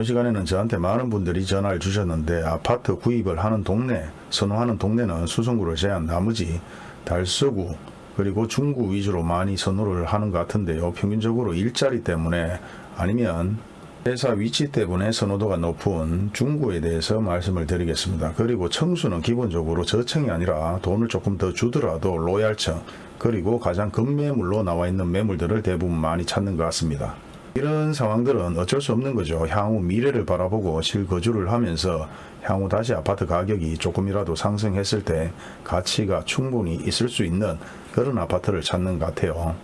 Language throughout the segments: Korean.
이 시간에는 저한테 많은 분들이 전화를 주셨는데 아파트 구입을 하는 동네, 선호하는 동네는 수성구를 제한 나머지 달서구 그리고 중구 위주로 많이 선호를 하는 것 같은데요. 평균적으로 일자리 때문에 아니면 회사 위치 때문에 선호도가 높은 중구에 대해서 말씀을 드리겠습니다. 그리고 청수는 기본적으로 저층이 아니라 돈을 조금 더 주더라도 로얄층 그리고 가장 급매물로 나와 있는 매물들을 대부분 많이 찾는 것 같습니다. 이런 상황들은 어쩔 수 없는 거죠. 향후 미래를 바라보고 실거주를 하면서 향후 다시 아파트 가격이 조금이라도 상승했을 때 가치가 충분히 있을 수 있는 그런 아파트를 찾는 것 같아요.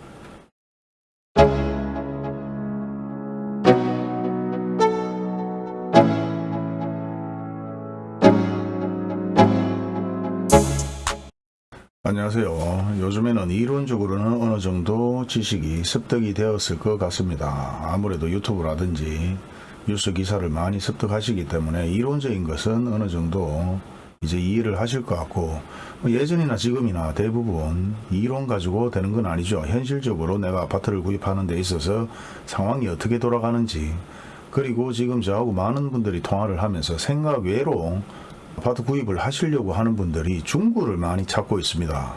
안녕하세요. 요즘에는 이론적으로는 어느 정도 지식이 습득이 되었을 것 같습니다. 아무래도 유튜브라든지 뉴스 기사를 많이 습득하시기 때문에 이론적인 것은 어느 정도 이제 이해를 하실 것 같고 뭐 예전이나 지금이나 대부분 이론 가지고 되는 건 아니죠. 현실적으로 내가 아파트를 구입하는 데 있어서 상황이 어떻게 돌아가는지 그리고 지금 저하고 많은 분들이 통화를 하면서 생각 외로 아파트 구입을 하시려고 하는 분들이 중구를 많이 찾고 있습니다.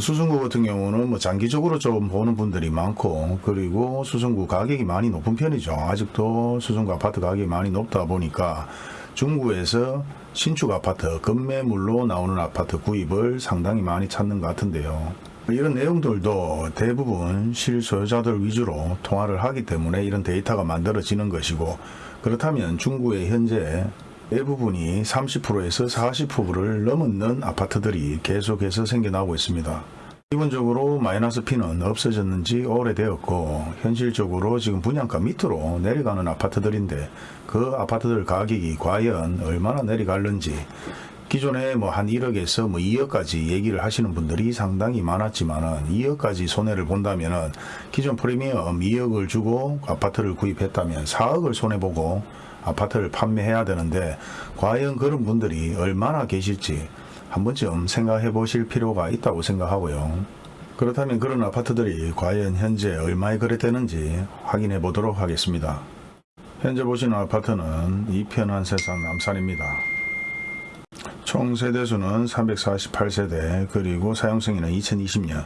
수성구 같은 경우는 뭐 장기적으로 좀 보는 분들이 많고 그리고 수성구 가격이 많이 높은 편이죠. 아직도 수성구 아파트 가격이 많이 높다 보니까 중구에서 신축 아파트 급매물로 나오는 아파트 구입을 상당히 많이 찾는 것 같은데요. 이런 내용들도 대부분 실소유자들 위주로 통화를 하기 때문에 이런 데이터가 만들어지는 것이고 그렇다면 중구의 현재 대부분이 30%에서 40%를 넘는 아파트들이 계속해서 생겨나고 있습니다. 기본적으로 마이너스 P는 없어졌는지 오래되었고 현실적으로 지금 분양가 밑으로 내려가는 아파트들인데 그 아파트들 가격이 과연 얼마나 내려갈는지 기존에 뭐 한 1억에서 뭐 2억까지 얘기를 하시는 분들이 상당히 많았지만은 2억까지 손해를 본다면은 기존 프리미엄 2억을 주고 아파트를 구입했다면 4억을 손해보고 아파트를 판매해야 되는데 과연 그런 분들이 얼마나 계실지 한 번쯤 생각해 보실 필요가 있다고 생각하고요. 그렇다면 그런 아파트들이 과연 현재 얼마에 거래되는지 확인해 보도록 하겠습니다. 현재 보시는 아파트는 이편한 세상 남산입니다. 총 세대수는 348세대 그리고 사용승인은 2020년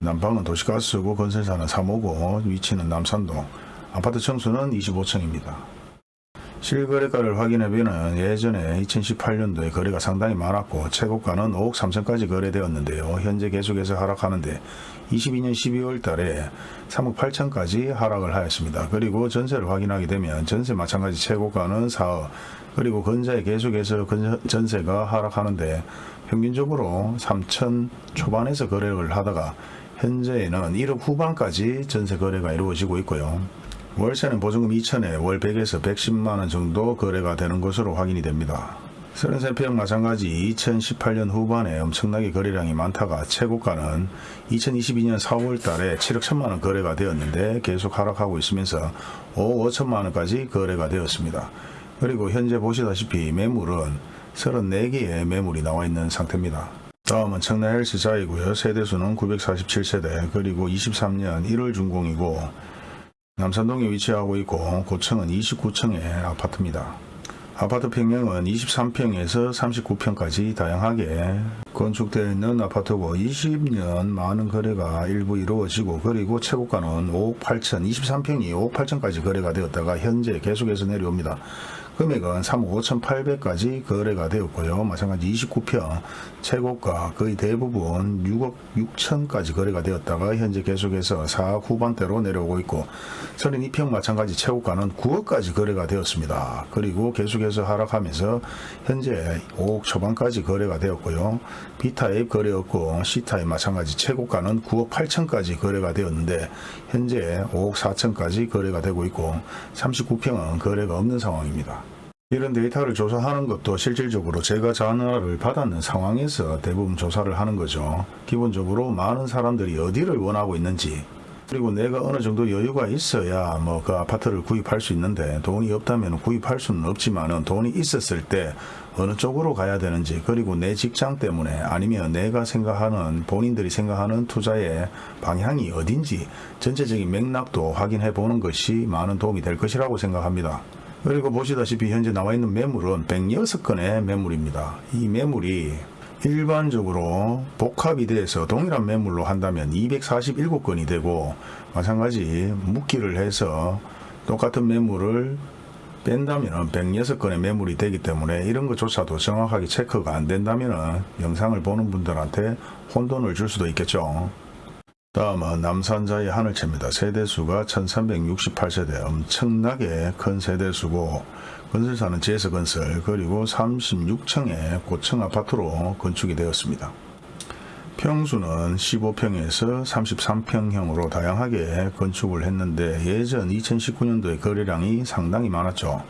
난방은 도시가스고 건설사는 3호고 위치는 남산동 아파트 청수는 25층입니다. 실거래가를 확인해보면 예전에 2018년도에 거래가 상당히 많았고 최고가는 5억 3천까지 거래되었는데요. 현재 계속해서 하락하는데 22년 12월 달에 3억 8천까지 하락을 하였습니다. 그리고 전세를 확인하게 되면 전세 마찬가지 최고가는 4억 그리고 건자에 계속해서 전세가 하락하는데 평균적으로 3천 초반에서 거래를 하다가 현재에는 1억 후반까지 전세 거래가 이루어지고 있고요. 월세는 보증금 2천에 월 100에서 110만원 정도 거래가 되는 것으로 확인이 됩니다. 33평 마찬가지 2018년 후반에 엄청나게 거래량이 많다가 최고가는 2022년 4월 달에 7억 1천만원 거래가 되었는데 계속 하락하고 있으면서 5억 5천만원까지 거래가 되었습니다. 그리고 현재 보시다시피 매물은 34개의 매물이 나와 있는 상태입니다. 다음은 청라 헬스자이고요. 세대수는 947세대 그리고 23년 1월 준공이고 남산동에 위치하고 있고 고층은 29층의 아파트입니다. 아파트 평형은 23평에서 39평까지 다양하게 건축되어 있는 아파트고 20년 많은 거래가 일부 이루어지고 그리고 최고가는 5억 8천 23평이 5억 8천까지 거래가 되었다가 현재 계속해서 내려옵니다. 금액은 3억 5천8백까지 거래가 되었고요. 마찬가지 29평 최고가 거의 대부분 6억 6천까지 거래가 되었다가 현재 계속해서 4억 후반대로 내려오고 있고 32평 마찬가지 최고가는 9억까지 거래가 되었습니다. 그리고 계속해서 하락하면서 현재 5억 초반까지 거래가 되었고요. B타입 거래였고 C타입 마찬가지 최고가는 9억 8천까지 거래가 되었는데 현재 5억 4천까지 거래가 되고 있고 39평은 거래가 없는 상황입니다. 이런 데이터를 조사하는 것도 실질적으로 제가 전화를 받았는 상황에서 대부분 조사를 하는 거죠. 기본적으로 많은 사람들이 어디를 원하고 있는지 그리고 내가 어느 정도 여유가 있어야 뭐 그 아파트를 구입할 수 있는데 돈이 없다면 구입할 수는 없지만 돈이 있었을 때 어느 쪽으로 가야 되는지 그리고 내 직장 때문에 아니면 내가 생각하는 본인들이 생각하는 투자의 방향이 어딘지 전체적인 맥락도 확인해 보는 것이 많은 도움이 될 것이라고 생각합니다. 그리고 보시다시피 현재 나와 있는 매물은 106건의 매물입니다. 이 매물이 일반적으로 복합이 돼서 동일한 매물로 한다면 247건이 되고 마찬가지 묶기를 해서 똑같은 매물을 뺀다면 106건의 매물이 되기 때문에 이런 것조차도 정확하게 체크가 안 된다면 영상을 보는 분들한테 혼돈을 줄 수도 있겠죠. 다음은 남산자의 하늘채입니다. 세대수가 1368세대 엄청나게 큰 세대수고 건설사는 제서건설 그리고 36층의 고층 아파트로 건축이 되었습니다. 평수는 15평에서 33평형으로 다양하게 건축을 했는데 예전 2019년도에 거래량이 상당히 많았죠.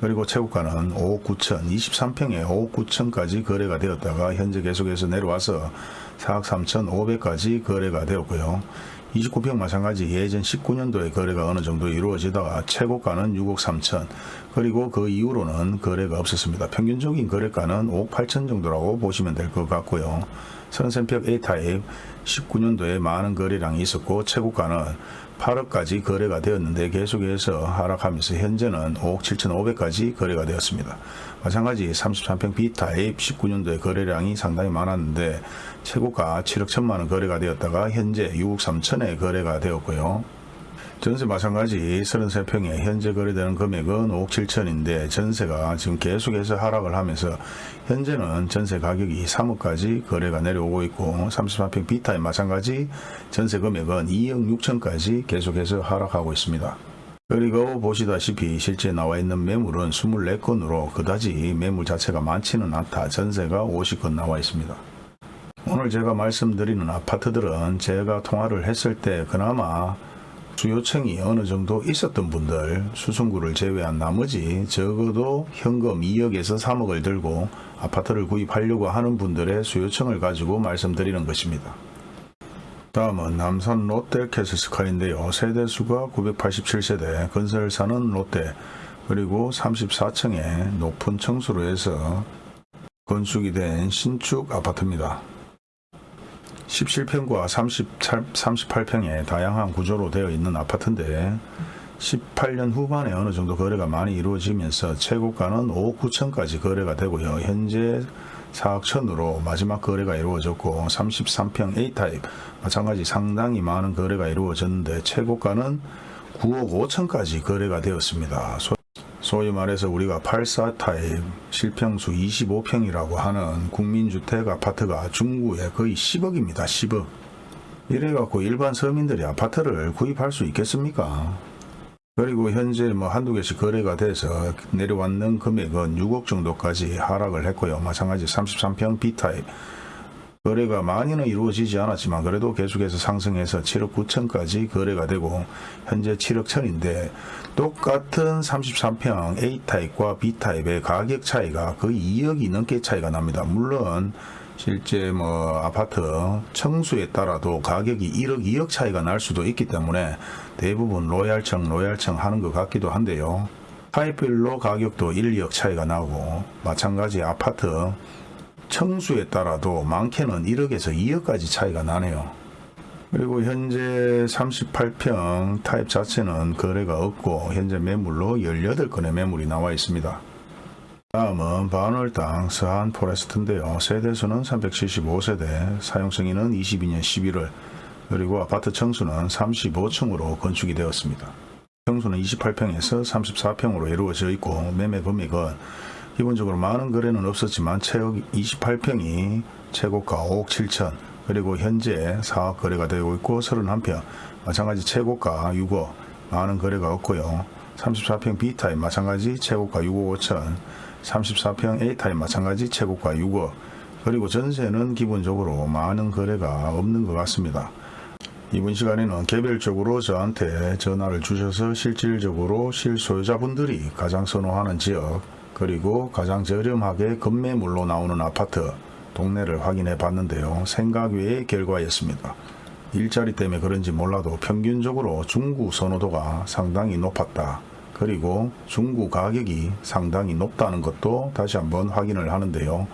그리고 최고가는 5억 9천, 23평에 5억 9천까지 거래가 되었다가 현재 계속해서 내려와서 4억 3천 5백까지 거래가 되었고요. 29평 마찬가지 예전 19년도에 거래가 어느 정도 이루어지다가 최고가는 6억 3천 그리고 그 이후로는 거래가 없었습니다. 평균적인 거래가는 5억 8천 정도라고 보시면 될 것 같고요. 33평 A타입 19년도에 많은 거래량이 있었고 최고가는 8억까지 거래가 되었는데 계속해서 하락하면서 현재는 5억 7천5백까지 거래가 되었습니다. 마찬가지 33평 B타입 19년도에 거래량이 상당히 많았는데 최고가 7억 1천만원 거래가 되었다가 현재 6억 3천에 거래가 되었고요. 전세 마찬가지 33평에 현재 거래되는 금액은 5억 7천인데 전세가 지금 계속해서 하락을 하면서 현재는 전세 가격이 3억까지 거래가 내려오고 있고 33평 B타입 마찬가지 전세 금액은 2억 6천까지 계속해서 하락하고 있습니다. 그리고 보시다시피 실제 나와 있는 매물은 24건으로 그다지 매물 자체가 많지는 않다. 전세가 50건 나와 있습니다. 오늘 제가 말씀드리는 아파트들은 제가 통화를 했을 때 그나마 수요청이 어느 정도 있었던 분들 수승구를 제외한 나머지 적어도 현금 2억에서 3억을 들고 아파트를 구입하려고 하는 분들의 수요청을 가지고 말씀드리는 것입니다. 다음은 남산 롯데 캐슬스카이인데요. 세대수가 987세대, 건설사는 롯데, 그리고 34층의 높은 청수로 해서 건축이 된 신축 아파트입니다. 17평과 38평의 다양한 구조로 되어 있는 아파트인데 18년 후반에 어느 정도 거래가 많이 이루어지면서 최고가는 5억 9천까지 거래가 되고요. 현재 4억 천으로 마지막 거래가 이루어졌고 33평 A타입 마찬가지 상당히 많은 거래가 이루어졌는데 최고가는 9억 5천까지 거래가 되었습니다. 소- 소위 말해서 우리가 84타입 실평수 25평이라고 하는 국민주택 아파트가 중구에 거의 10억입니다. 10억. 이래갖고 일반 서민들이 아파트를 구입할 수 있겠습니까? 그리고 현재 뭐 한두 개씩 거래가 돼서 내려왔는 금액은 6억 정도까지 하락을 했고요. 마찬가지 33평 B타입 거래가 많이는 이루어지지 않았지만 그래도 계속해서 상승해서 7억 9천까지 거래가 되고 현재 7억 천인데 똑같은 33평 A타입과 B타입의 가격 차이가 거의 2억이 넘게 차이가 납니다. 물론 실제 뭐 아파트 청수에 따라도 가격이 1억 2억 차이가 날 수도 있기 때문에 대부분 로얄청 로얄청 하는 것 같기도 한데요. 타입별로 가격도 1, 2억 차이가 나고 마찬가지 아파트 층수에 따라도 많게는 1억에서 2억까지 차이가 나네요. 그리고 현재 38평 타입 자체는 거래가 없고 현재 매물로 18건의 매물이 나와 있습니다. 다음은 반월당 서한 포레스트인데요. 세대수는 375세대, 사용승인은 22년 11월, 그리고 아파트 층수는 35층으로 건축이 되었습니다. 평수는 28평에서 34평으로 이루어져 있고 매매 금액은 기본적으로 많은 거래는 없었지만 최고 28평이 최고가 5억 7천. 그리고 현재 4억 거래가 되고 있고 31평. 마찬가지 최고가 6억. 많은 거래가 없고요. 34평 B타입 마찬가지 최고가 6억 5천. 34평 A타입 마찬가지 최고가 6억. 그리고 전세는 기본적으로 많은 거래가 없는 것 같습니다. 이번 시간에는 개별적으로 저한테 전화를 주셔서 실질적으로 실소유자분들이 가장 선호하는 지역 그리고 가장 저렴하게 급매물로 나오는 아파트 동네를 확인해 봤는데요. 생각 외의 결과였습니다. 일자리 때문에 그런지 몰라도 평균적으로 중구 선호도가 상당히 높았다. 그리고 중구 가격이 상당히 높다는 것도 다시 한번 확인을 하는데요.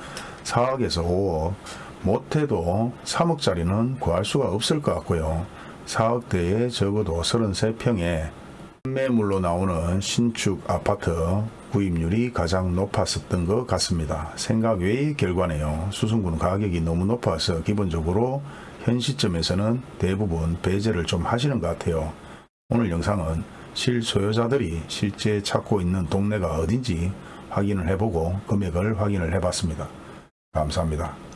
4억에서 5억 못해도 3억짜리는 구할 수가 없을 것 같고요. 4억대에 적어도 33평에 급매물로 나오는 신축 아파트 구입률이 가장 높았었던 것 같습니다. 생각 외의 결과네요. 수성구는 가격이 너무 높아서 기본적으로 현 시점에서는 대부분 배제를 좀 하시는 것 같아요. 오늘 영상은 실소유자들이 실제 찾고 있는 동네가 어딘지 확인을 해보고 금액을 확인을 해봤습니다. 감사합니다.